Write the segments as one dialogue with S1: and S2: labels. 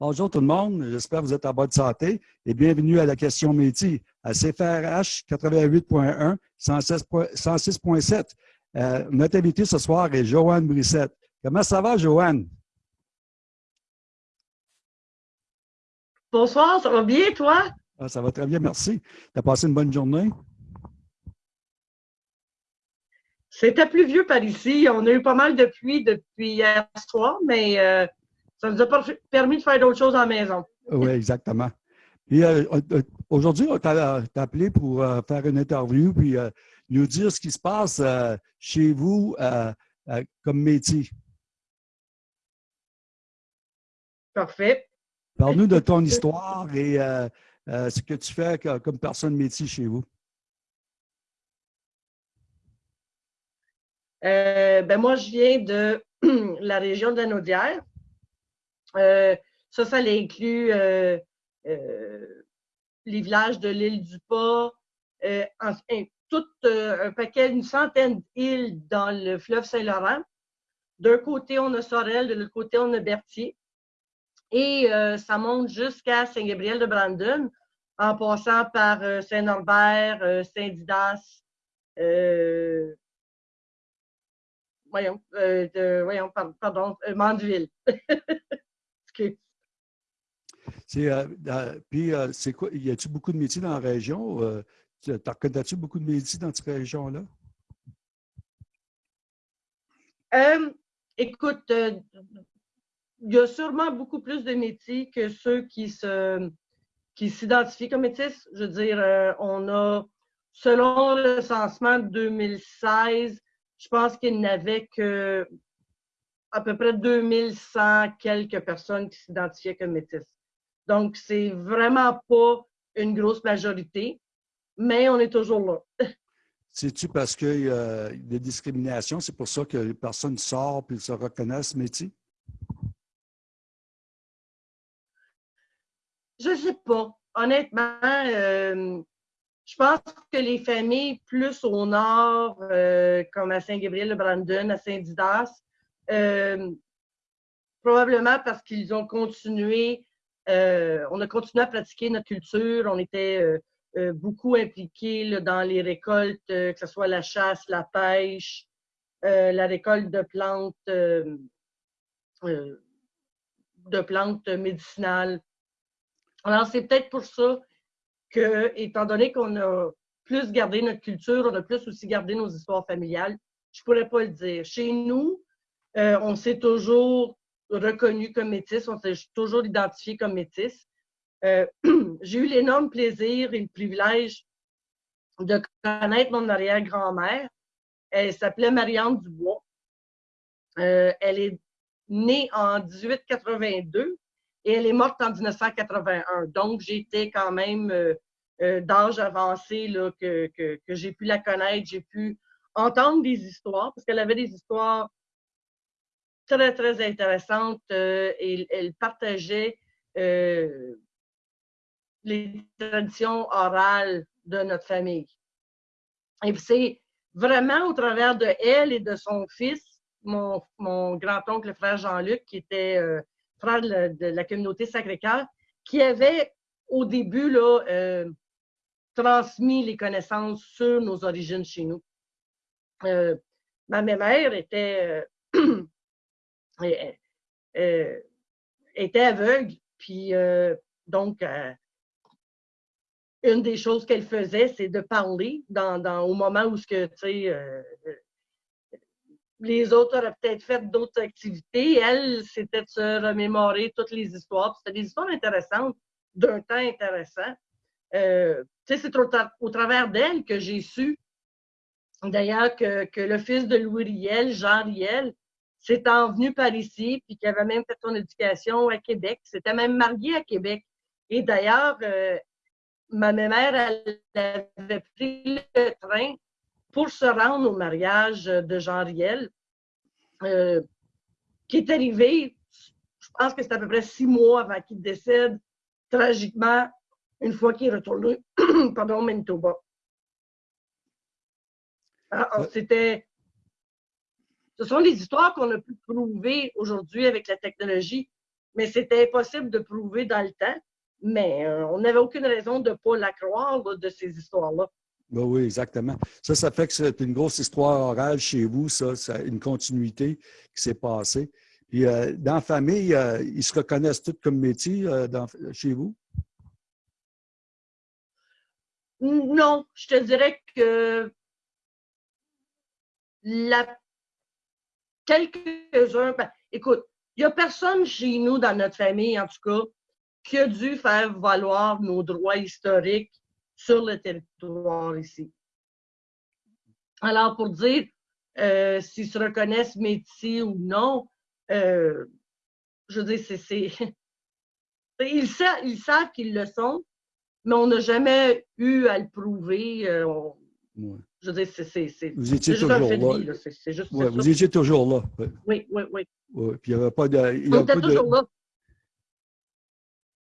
S1: Bonjour tout le monde, j'espère que vous êtes en bonne santé et bienvenue à la question métier à CFRH 88.1, 106.7. Euh, notre invité ce soir est Joanne Brissette. Comment ça va, Joanne?
S2: Bonsoir, ça va bien, toi?
S1: Ah, ça va très bien, merci. Tu as passé une bonne journée?
S2: C'était pluvieux par ici. On a eu pas mal de pluie depuis hier soir, mais euh, ça nous a permis de faire d'autres choses à la maison.
S1: Oui, exactement. Puis euh, euh, aujourd'hui, on t'a appelé pour faire une interview puis nous dire ce qui se passe chez vous comme métier.
S2: Parfait.
S1: Parle-nous de ton histoire et ce que tu fais comme personne métier chez vous.
S2: Euh, ben moi, je viens de la région de la Naudière. Euh, ça, ça inclut euh, les villages de l'île du Pas, tout un paquet, une centaine d'îles dans le fleuve Saint-Laurent. D'un côté, on a Sorel, de l'autre côté, on a Berthier. Et ça monte jusqu'à Saint-Gabriel de Brandon, en passant par Saint-Norbert, Saint-Didas, voyons, euh, pardon, euh, Mandeville.
S1: C'est, euh, puis, c'est quoi? Y a-t-il beaucoup de métiers dans la région? tu reconnais-tu beaucoup de métiers dans cette région-là?
S2: écoute, il y a sûrement beaucoup plus de métiers que ceux qui se qui s'identifient comme métis. Je veux dire, on a, selon le recensement de 2016, je pense qu'il n'avait que à peu près 2100 quelques personnes qui s'identifiaient comme métis. Donc, c'est vraiment pas une grosse majorité, mais on est toujours là.
S1: C'est-tu parce qu'il y a des discriminations, c'est pour ça que les personnes sortent et se reconnaissent métier?
S2: Je ne sais pas. Honnêtement, euh, je pense que les familles plus au nord, euh, comme à Saint-Gabriel-de-Brandon, à Saint-Didas, euh, probablement parce qu'ils ont continué, euh, on a continué à pratiquer notre culture, on était beaucoup impliqués dans les récoltes, que ce soit la chasse, la pêche, la récolte de plantes, de plantes médicinales. Alors, c'est peut-être pour ça que, étant donné qu'on a plus gardé notre culture, on a plus aussi gardé nos histoires familiales, je ne pourrais pas le dire. Chez nous, euh, on s'est toujours reconnu comme métis, on s'est toujours identifié comme métis. Euh, j'ai eu l'énorme plaisir et le privilège de connaître mon arrière-grand-mère. Elle s'appelait Marianne Dubois. Euh, elle est née en 1882 et elle est morte en 1981. Donc, j'étais quand même d'âge avancé que, j'ai pu la connaître, j'ai pu entendre des histoires, parce qu'elle avait des histoires très, très intéressantes euh, et elle partageait les traditions orales de notre famille. Et c'est vraiment au travers de elle et de son fils, mon, mon grand-oncle, le frère Jean-Luc, qui était frère de la, communauté Sacré-Cœur, qui avait au début là, euh, transmis les connaissances sur nos origines chez nous. Euh, ma mère était, euh, était aveugle, puis donc une des choses qu'elle faisait, c'est de parler dans, au moment où ce que, tu sais, les autres auraient peut-être fait d'autres activités. Elle, c'était de se remémorer toutes les histoires. C'était des histoires intéressantes, d'un temps intéressant. Euh, c'est au, travers d'elle que j'ai su, d'ailleurs, que, le fils de Louis Riel, Jean Riel, s'est envenu par ici, puis qu'il avait même fait son éducation à Québec. S'était même marié à Québec. Et d'ailleurs, euh, ma mère, elle avait pris le train pour se rendre au mariage de Jean Riel, euh, qui est arrivé, je pense que c'est à peu près six mois avant qu'il décède, tragiquement, une fois qu'il est retourné, pardon, Manitoba. Ah, c'était. Ce sont des histoires qu'on a pu prouver aujourd'hui avec la technologie. mais c'était impossible de prouver dans le temps. Mais euh, on n'avait aucune raison de ne pas la croire de ces histoires-là.
S1: Ben oui, exactement. Ça, ça fait que c'est une grosse histoire orale chez vous, ça, ça une continuité qui s'est passée. Puis euh, dans la famille, euh, ils se reconnaissent tous comme métier dans, chez vous?
S2: Non, je te dirais que la... quelques-uns, ben, écoute, il n'y a personne chez nous, dans notre famille en tout cas, qui a dû faire valoir nos droits historiques sur le territoire ici. Alors, pour dire euh, s'ils se reconnaissent métiers ou non, euh, je veux dire, c'est. Ils, savent, ils savent qu'ils le sont, mais on n'a jamais eu à le prouver. Euh, je veux dire, c'est.
S1: Vous étiez toujours là. juste ouais, vous étiez toujours là.
S2: Oui, oui, oui.
S1: puis il n'y avait pas de. Il on était toujours là.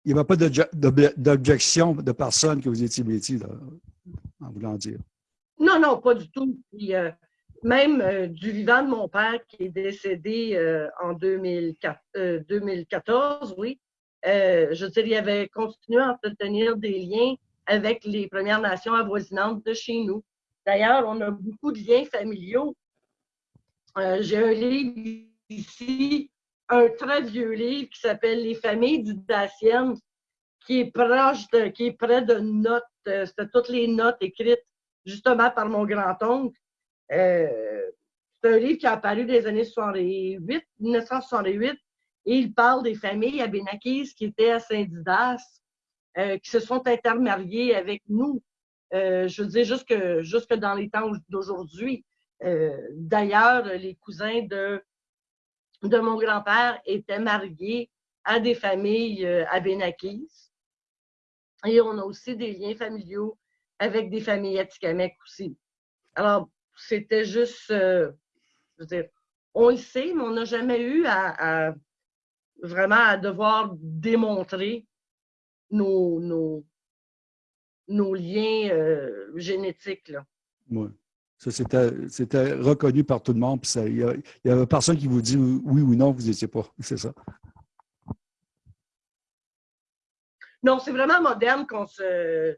S1: Il n'y avait pas d'objection de personne que vous étiez métier, en voulant dire.
S2: Non, non, pas du tout. Euh, même euh, du vivant de mon père qui est décédé en 2004, 2014, oui, je veux dire, il avait continué à entretenir des liens avec les Premières Nations avoisinantes de chez nous. D'ailleurs, on a beaucoup de liens familiaux. Euh, j'ai un livre ici, un très vieux livre qui s'appelle Les familles du Dacienne, qui est proche de, qui est près de notes. Euh, c'était toutes les notes écrites justement par mon grand-oncle. Euh, c'est un livre qui a apparu dans les années 68, 1968, et il parle des familles abénaquises qui étaient à Saint-Didas, qui se sont intermariées avec nous. Euh, je veux dire, jusque, jusque dans les temps d'aujourd'hui. Euh, d'ailleurs, les cousins de, de mon grand-père étaient mariés à des familles euh, abénaquises. Et on a aussi des liens familiaux avec des familles atikamekw aussi. Alors, c'était juste, je veux dire, on le sait, mais on n'a jamais eu à, vraiment à devoir démontrer nos, nos, nos liens euh, génétiques. Là.
S1: Oui. Ça, c'était reconnu par tout le monde. Il n'y avait personne qui vous dit oui ou non, vous n'étiez pas. C'est ça.
S2: Non, c'est vraiment moderne qu'on se,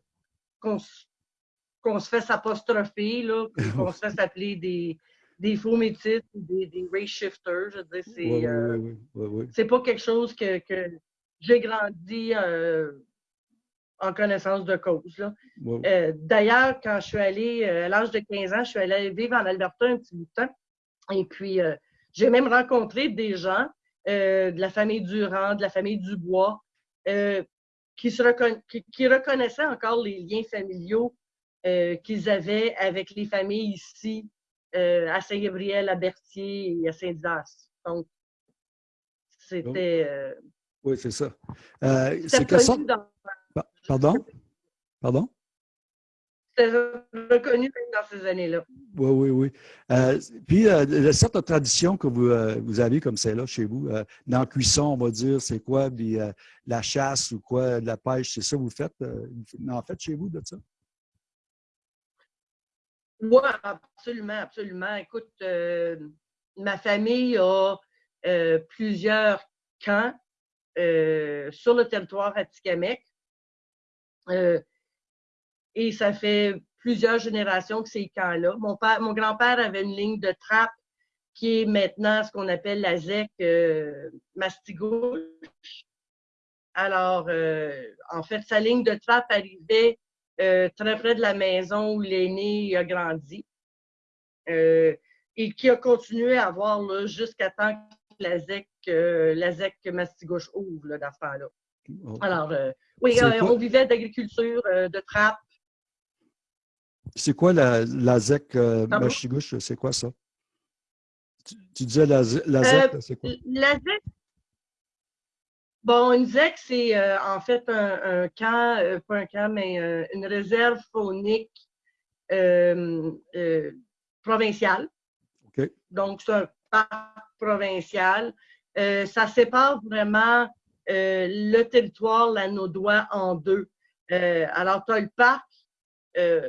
S2: qu'on se, fait s'apostropher, qu'on se fait s'appeler des, des faux métis ou des, des race shifters. Je veux c'est euh, pas quelque chose que, que j'ai grandi euh, en connaissance de cause. Euh, d'ailleurs, quand je suis allée, euh, à l'âge de 15 ans, je suis allée vivre en Alberta un petit bout de temps. Et puis, euh, j'ai même rencontré des gens de la famille Durand, de la famille Dubois, qui, se qui, reconnaissaient encore les liens familiaux qu'ils avaient avec les familles ici, à Saint-Gabriel, à Berthier et à Saint-Didas. Donc, c'était.
S1: oui, c'est ça. c'est que ça. Pardon? Pardon?
S2: C'est reconnu dans ces années-là.
S1: Oui, oui, oui. Euh, puis, euh, la certaine tradition que vous, euh, vous avez comme celle-là chez vous, dans la cuisson, on va dire, c'est quoi? la chasse ou quoi, de la pêche, c'est ça que vous faites? en fait, chez vous, de ça?
S2: Oui, absolument, absolument. Écoute, ma famille a plusieurs camps sur le territoire Atikamek. Euh, et ça fait plusieurs générations que ces camps-là. Mon, père, mon grand-père avait une ligne de trappe qui est maintenant ce qu'on appelle la ZEC euh, Mastigouche. Alors, euh, en fait, sa ligne de trappe arrivait très près de la maison où l'aîné a grandi et qui a continué à avoir jusqu'à temps que la ZEC, la ZEC Mastigouche ouvre là, dans ce temps-là. Alors, oui, euh, on vivait d'agriculture, euh, de trappe.
S1: C'est quoi la, la ZEC Machigouche? C'est quoi ça? Tu, disais la, la ZEC, c'est quoi?
S2: La ZEC, bon, une ZEC, c'est en fait un, camp, pas un camp, mais une réserve faunique provinciale.
S1: OK.
S2: Donc, c'est un parc provincial. ça sépare vraiment euh, le territoire la doigts en deux. Euh, alors, tu as le parc euh,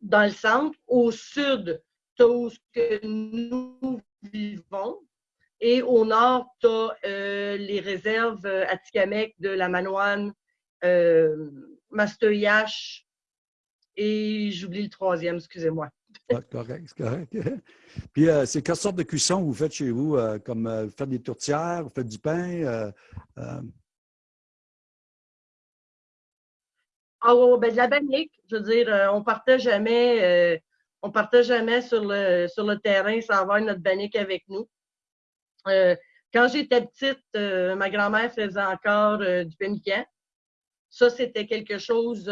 S2: dans le centre. Au sud, tu as où que nous vivons. Et au nord, tu as les réserves Atikamek de la Manoine, euh, et j'oublie le troisième, excusez-moi.
S1: Ah, correct, c'est correct. Puis, c'est quelle sorte de cuisson vous faites chez vous? comme vous faites des tourtières, vous faites du pain?
S2: Ah oui, ben, de la banique. Je veux dire, euh, on partait jamais, euh, on partait jamais sur le, sur le terrain sans avoir notre banique avec nous. Euh, quand j'étais petite, ma grand-mère faisait encore du pemmican. Ça, c'était quelque chose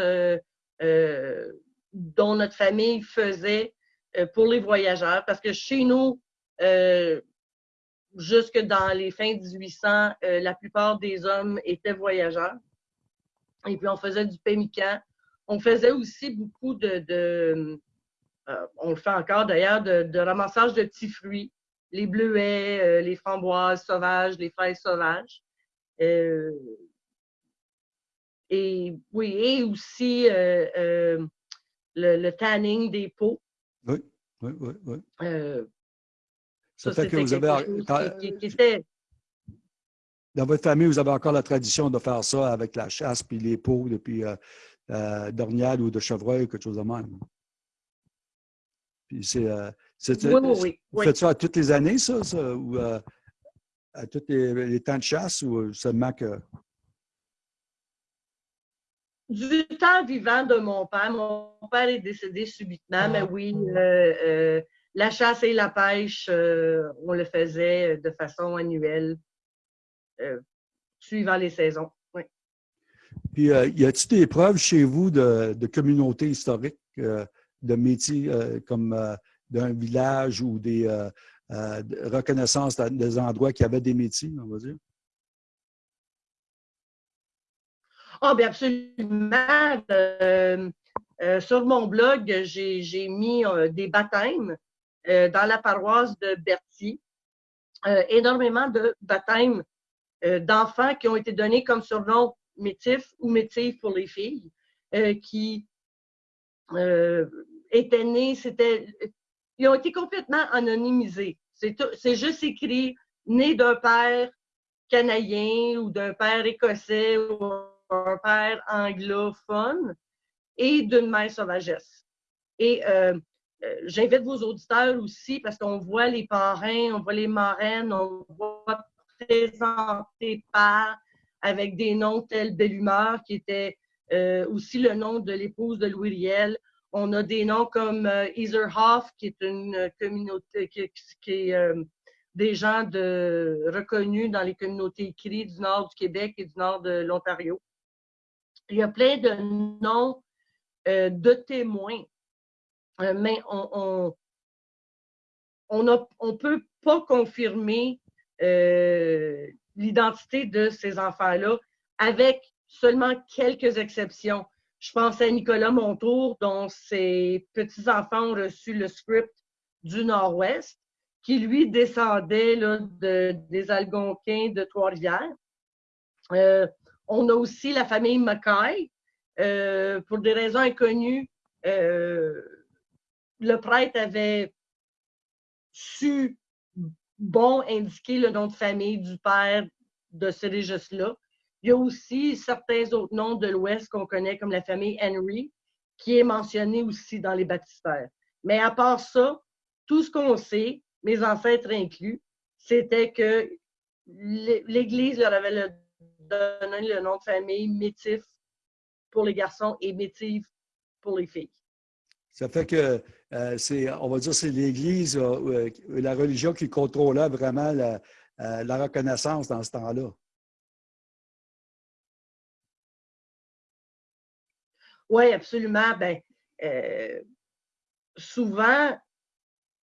S2: dont notre famille faisait pour les voyageurs. Parce que chez nous, jusque dans les fins 1800, la plupart des hommes étaient voyageurs. Et puis, on faisait du pémican. On faisait aussi beaucoup de, euh, on le fait encore d'ailleurs, de, ramassage de petits fruits, les bleuets, euh, les framboises sauvages, les fraises sauvages. Euh, et oui, et aussi le, tanning des pots.
S1: Oui, oui, oui. oui.
S2: ça, fait que vous avez. Qui, qui, était,
S1: dans votre famille, vous avez encore la tradition de faire ça avec la chasse puis les peaux depuis euh, euh ou de chevreuil, quelque chose de même. Puis c'est, euh,
S2: oui, oui, oui.
S1: Vous faites ça à toutes les années, ça, ou euh, à tous les, temps de chasse, ou seulement que.
S2: Du temps vivant de mon père. Mon père est décédé subitement, mais oui, la chasse et la pêche, on le faisait de façon annuelle. Euh, suivant les saisons. Oui.
S1: Puis, euh, y a-t-il des preuves chez vous de, de communautés historiques, euh, de métiers comme d'un village ou des reconnaissances des endroits qui avaient des métiers, on va dire?
S2: Ah, bien absolument. sur mon blog, j'ai mis des baptêmes dans la paroisse de Berthier. énormément de baptêmes euh, d'enfants qui ont été donnés comme surnom métif ou métif pour les filles, euh, qui euh, étaient nés, c'était, ils ont été complètement anonymisés. C'est juste écrit né d'un père canadien ou d'un père écossais ou un père anglophone et d'une mère sauvagesse. Et j'invite vos auditeurs aussi parce qu'on voit les parrains, on voit les marraines, on voit présenté par, avec des noms tels Belle Humeur, qui était euh, aussi le nom de l'épouse de Louis Riel. On a des noms comme euh, qui est une communauté, qui, est euh, des gens de, reconnus dans les communautés écrites du nord du Québec et du nord de l'Ontario. Il y a plein de noms de témoins, mais on, on peut pas confirmer euh, l'identité de ces enfants-là, avec seulement quelques exceptions. Je pense à Nicolas Montour, dont ses petits-enfants ont reçu le script du Nord-Ouest, qui lui descendait là, de, des Algonquins de Trois-Rivières. Euh, on a aussi la famille Mackay. Euh, pour des raisons inconnues, le prêtre avait su bon indiquer le nom de famille du père de ce registre-là. Il y a aussi certains autres noms de l'Ouest qu'on connaît comme la famille Henry, qui est mentionné aussi dans les baptistères. Mais à part ça, tout ce qu'on sait, mes ancêtres inclus, c'était que l'Église leur avait donné le nom de famille Métif pour les garçons et Métif pour les filles.
S1: Ça fait que euh, c'est, on va dire, c'est l'Église, euh, euh, la religion qui contrôlait vraiment la, reconnaissance dans ce temps-là.
S2: Oui, absolument. Ben, souvent,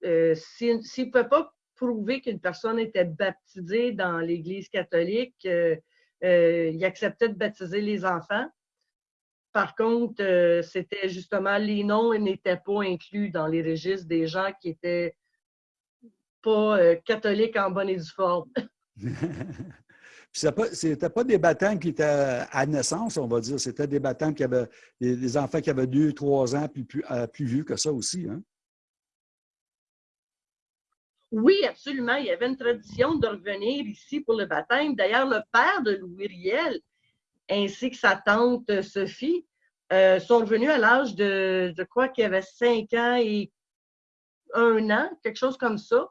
S2: s'ils ne peuvent pas prouver qu'une personne était baptisée dans l'Église catholique, ils acceptaient de baptiser les enfants. Par contre, euh, c'était justement les noms n'étaient pas inclus dans les registres des gens qui étaient pas euh, catholiques en bonne et due forme.
S1: Ce n'était pas des baptêmes qui étaient à naissance, on va dire. C'était des baptêmes qui avaient des, enfants qui avaient deux, trois ans, puis plus, euh, plus vieux que ça aussi. Hein?
S2: Oui, absolument. Il y avait une tradition de revenir ici pour le baptême. D'ailleurs, le père de Louis Riel, ainsi que sa tante Sophie, euh, sont revenus à l'âge de, je crois qu'il y avait cinq ans et un an, quelque chose comme ça,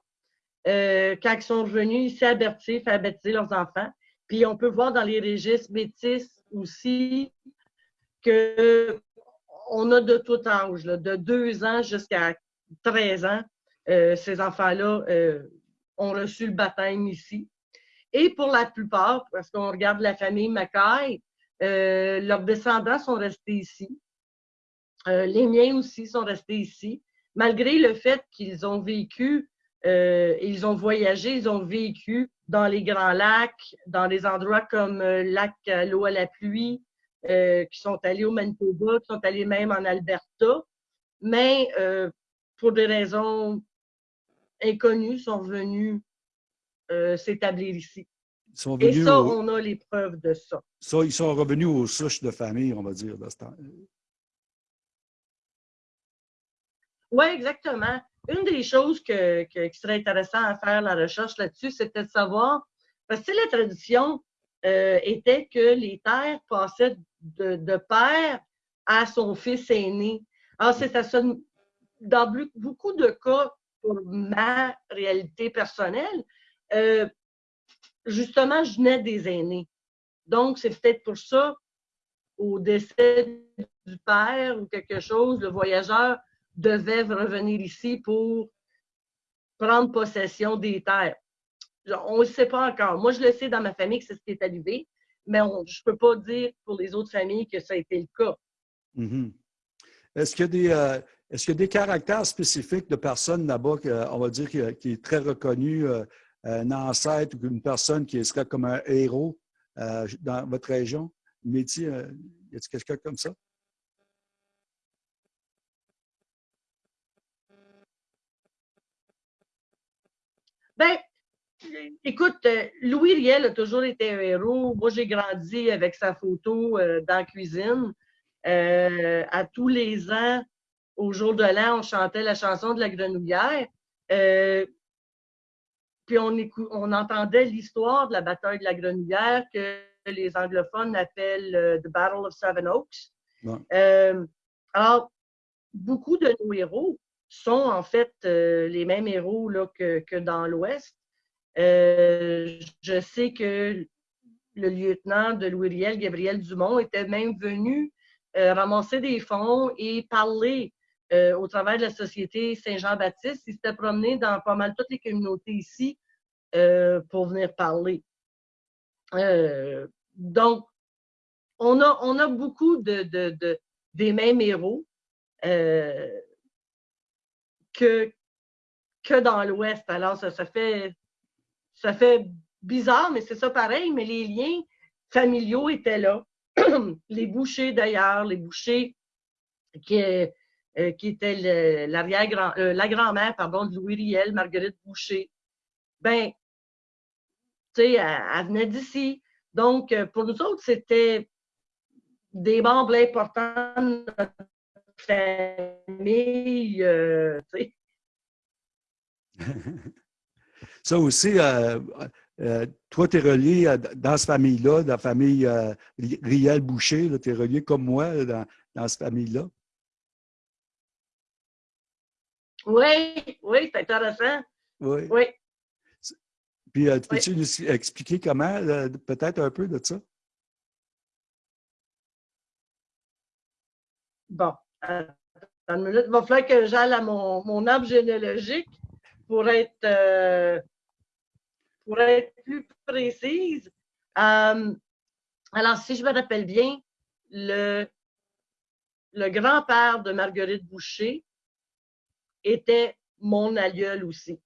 S2: euh, quand ils sont revenus ici à Berthier faire baptiser leurs enfants. Puis on peut voir dans les registres métis aussi que on a de tout âge, de deux ans jusqu'à 13 ans, ces enfants-là euh, ont reçu le baptême ici. Et pour la plupart, parce qu'on regarde la famille Mackay, euh, leurs descendants sont restés ici. les miens aussi sont restés ici, malgré le fait qu'ils ont vécu, ils ont voyagé, ils ont vécu dans les grands lacs, dans des endroits comme lac à l'eau à la pluie, qui sont allés au Manitoba, qui sont allés même en Alberta. Mais pour des raisons inconnues, sont venus euh, s'établir ici. Et ça, on a les preuves de ça.
S1: Ça, ils sont revenus aux souches de famille, on va dire,
S2: Oui, exactement. Une des choses que, qui serait intéressant à faire la recherche là-dessus, c'était de savoir, parce que la tradition euh, était que les terres passaient de, de, père à son fils aîné. Alors, c'est ça, dans beaucoup de cas, ma réalité personnelle, euh, justement, je venais des aînés. Donc, c'est peut-être pour ça, au décès du père ou quelque chose, le voyageur devait revenir ici pour prendre possession des terres. On ne sait pas encore. Moi, je le sais dans ma famille que c'est ce qui est arrivé, mais je ne peux pas dire pour les autres familles que ça a été le cas.
S1: Mm-hmm. Est-ce qu'il y a des, euh, est-ce qu'il y a des caractères spécifiques de personnes là-bas, on va dire, qui, est très reconnu, euh, un ancêtre ou une personne qui serait comme un héros euh, dans votre région? Euh, y a-t-il quelqu'un comme ça?
S2: Ben, écoute, Louis Riel a toujours été un héros. Moi, j'ai grandi avec sa photo dans la cuisine. à tous les ans, au jour de l'an, on chantait la chanson de la grenouillère. Euh, puis on, on entendait l'histoire de la bataille de la grenouillère que les anglophones appellent euh, The Battle of Seven Oaks. Euh, alors, beaucoup de nos héros sont en fait les mêmes héros là, que, que dans l'Ouest. je sais que le lieutenant de Louis Riel, Gabriel Dumont, était même venu ramasser des fonds et parler euh, au travers de la Société Saint-Jean-Baptiste. Il s'était promené dans pas mal toutes les communautés ici euh, pour venir parler. Euh, donc, on a, on a beaucoup de, de, des mêmes héros que, que dans l'Ouest. Alors, ça, ça, fait, ça fait bizarre, mais c'est ça pareil, mais les liens familiaux étaient là. les bouchers, d'ailleurs, les bouchers qui, euh, qui était euh, la grand-mère, de Louis Riel, Marguerite Boucher. Ben, tu sais, elle, venait d'ici. Donc, euh, pour nous autres, c'était des membres importants de notre famille.
S1: Ça aussi, toi, tu es relié dans cette famille-là, la famille Riel-Boucher, tu es relié comme moi dans, dans cette famille-là.
S2: Oui, oui, c'est intéressant. Oui. oui.
S1: Puis, euh, peux-tu nous expliquer comment, euh, peut-être un peu de ça?
S2: Bon, une minute. Il va falloir que j'aille à mon, mon, arbre généalogique pour être, euh, pour être plus précise. alors, si je me rappelle bien, le, le grand-père de Marguerite Boucher, était mon aïeul aussi,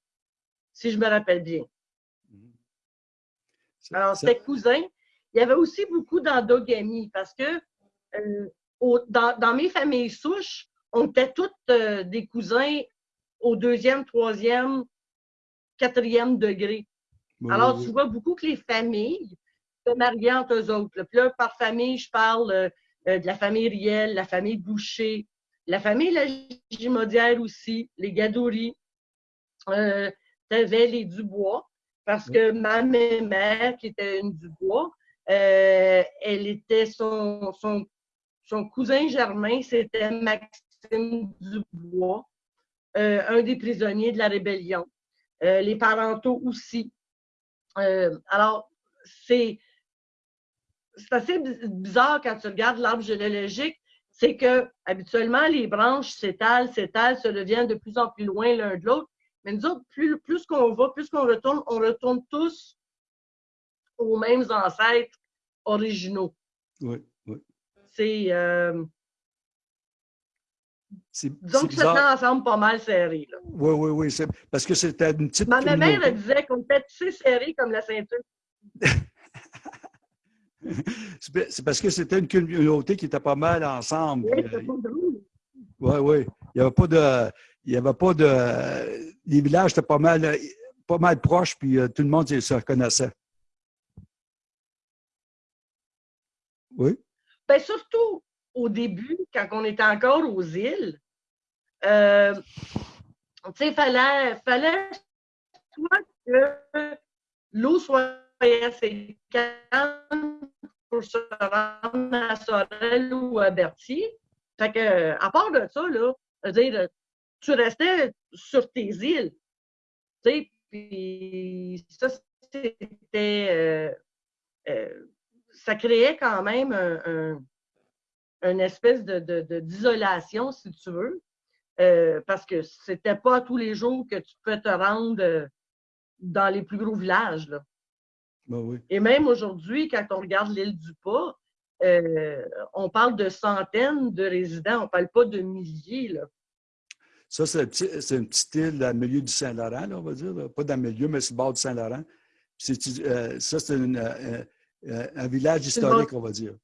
S2: si je me rappelle bien. Mhm. Alors, c'était cousin. Il y avait aussi beaucoup d'endogamie parce que euh, dans, mes familles souches, on était toutes euh, des cousins au deuxième, troisième, quatrième degré. Alors, tu vois beaucoup que les familles se mariaient entre eux autres. Puis là, par famille, je parle euh, de la famille Riel, la famille Boucher, la famille Lagimodière aussi, les Gadouri. Euh, tu avais les Dubois, parce que ma mère, qui était une Dubois, euh, elle était son, son, son cousin germain, c'était Maxime Dubois, euh, un des prisonniers de la rébellion. Euh, les parentaux aussi. alors, c'est assez bizarre quand tu regardes l'arbre généalogique, c'est que habituellement, les branches s'étalent, s'étalent, se deviennent de plus en plus loin l'un de l'autre. Mais nous autres, plus, plus qu'on va, plus qu'on retourne, on retourne tous aux mêmes ancêtres originaux.
S1: Oui, oui.
S2: C'est. Euh, disons que ça ensemble pas mal serré. Là.
S1: Oui, oui, oui. Parce que c'était une petite.
S2: Ma, mère elle disait qu'on était tous serrés comme la ceinture.
S1: C'est parce que c'était une communauté qui était pas mal ensemble. Oui, oui. Il n'y avait pas de. Il y avait pas de. Les villages étaient pas mal, pas mal proches, puis euh, tout le monde se reconnaissait. Oui?
S2: Bien, surtout au début, quand on était encore aux îles, euh, tu sais, il fallait, fallait soit que l'eau soit assez calme pour se rendre à Sorel ou à Berthier. Fait que, à part de ça, là, tu restais sur tes îles. Puis. Euh, euh, ça créait quand même un, une espèce d'isolation, de, si tu veux, euh, parce que c'était pas tous les jours que tu peux te rendre dans les plus gros villages. Là.
S1: Ben
S2: Et même aujourd'hui, quand on regarde l'île du Pas, euh, on parle de centaines de résidents, on ne parle pas de milliers. Là.
S1: Ça, c'est une petite île dans le milieu du Saint-Laurent, on va dire. Pas dans le milieu, mais sur le bord du Saint-Laurent. Euh, ça, c'est euh, un village historique, on va dire.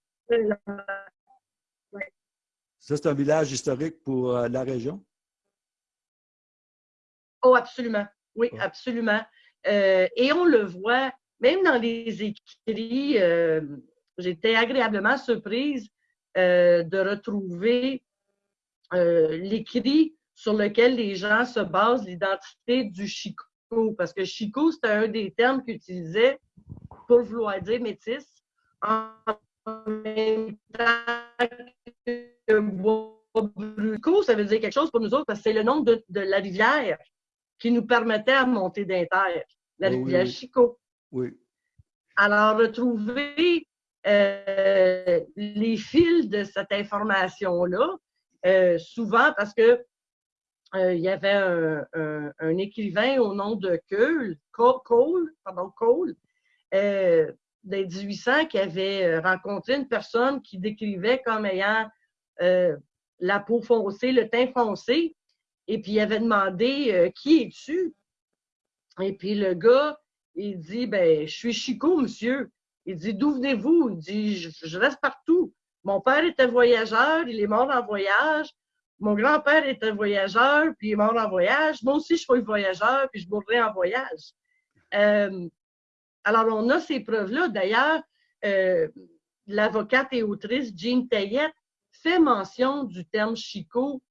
S1: Ça, c'est un village historique pour la région?
S2: Oh, absolument. Oui, absolument. et on le voit même dans les écrits, euh, j'étais agréablement surprise euh, de retrouver euh, l'écrit sur lequel les gens se basent l'identité du Chico. Parce que Chico, c'était un des termes qu'ils utilisaient pour vouloir dire métis. En même temps que ça veut dire quelque chose pour nous autres parce que c'est le nom de, la rivière qui nous permettait de monter d'inter, la rivière Chico.
S1: Oui.
S2: Alors, retrouver euh, les fils de cette information-là, euh, souvent parce que euh, il y avait un, écrivain au nom de Cole, Cole, Cole des 1800 qui avait rencontré une personne qui décrivait comme ayant la peau foncée, le teint foncé, et puis il avait demandé Qui es-tu? Et puis le gars, il dit, ben, je suis Chico, monsieur. Il dit, d'où venez-vous? Il dit, je, reste partout. Mon père était voyageur, il est mort en voyage. Mon grand-père était voyageur, puis il est mort en voyage. Moi aussi, je suis voyageur, puis je mourrai en voyage. Euh, alors, on a ces preuves-là. D'ailleurs, euh, l'avocate et autrice Jean Tayette fait mention du terme Chico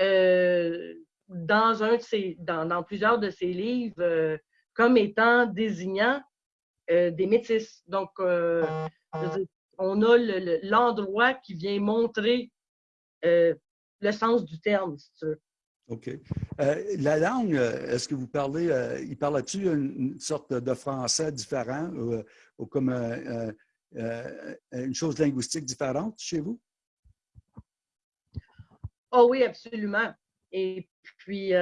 S2: euh, dans, dans, plusieurs de ses livres comme étant désignant euh, des métis. Donc, euh, on a l'endroit qui vient montrer euh, le sens du terme, si tu veux.
S1: OK. la langue, est-ce que vous parlez, il parle-tu une, sorte de français différent ou, comme une chose linguistique différente chez vous?
S2: Oh oui, absolument. Et puis,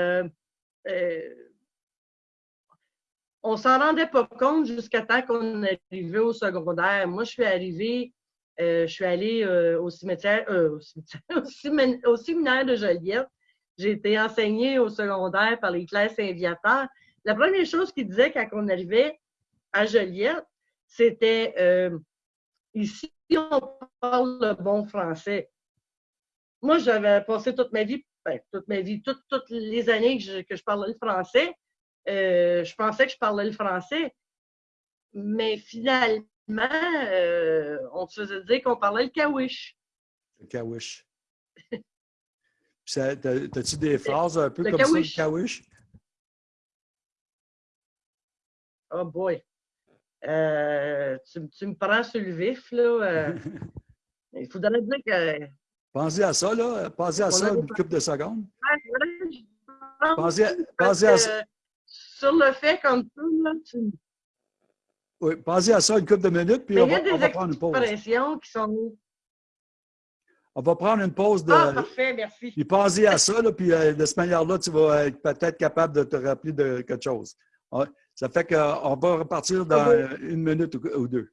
S2: on s'en rendait pas compte jusqu'à temps qu'on arrivé au secondaire. Moi, je suis arrivée, euh, je suis allée euh, au cimetière, euh, au, séminaire de Joliette. J'ai été enseignée au secondaire par les classes Saint-Viateur. La première chose qu'ils disaient quand on arrivait à Joliette, c'était ici, on parle le bon français. Moi, j'avais passé toute ma vie, ben, toute ma vie, toutes, les années que je, que je parlais le français, euh, je pensais que je parlais le français, mais finalement, euh, on se faisait dire qu'on parlait le kawish.
S1: Le kawish. T'as-tu des phrases un peu comme ça, le kawish?
S2: Oh boy. Euh, tu, tu, me prends sur le vif, là. Il faudrait dire que.
S1: Pensez à ça, là. Pensez à ça une couple de secondes.
S2: Pensez, à, pensez à ça. Sur le fait comme ça, là, tu.
S1: Oui, pensez à ça une couple de minutes, puis on va, on va prendre une pause.
S2: qui sont
S1: on va prendre une pause de.
S2: Ah, parfait, merci.
S1: Puis pensez à ça, là, puis euh, de cette manière-là, tu vas être peut-être capable de te rappeler de quelque chose. Ça fait qu'on va repartir dans une minute ou deux.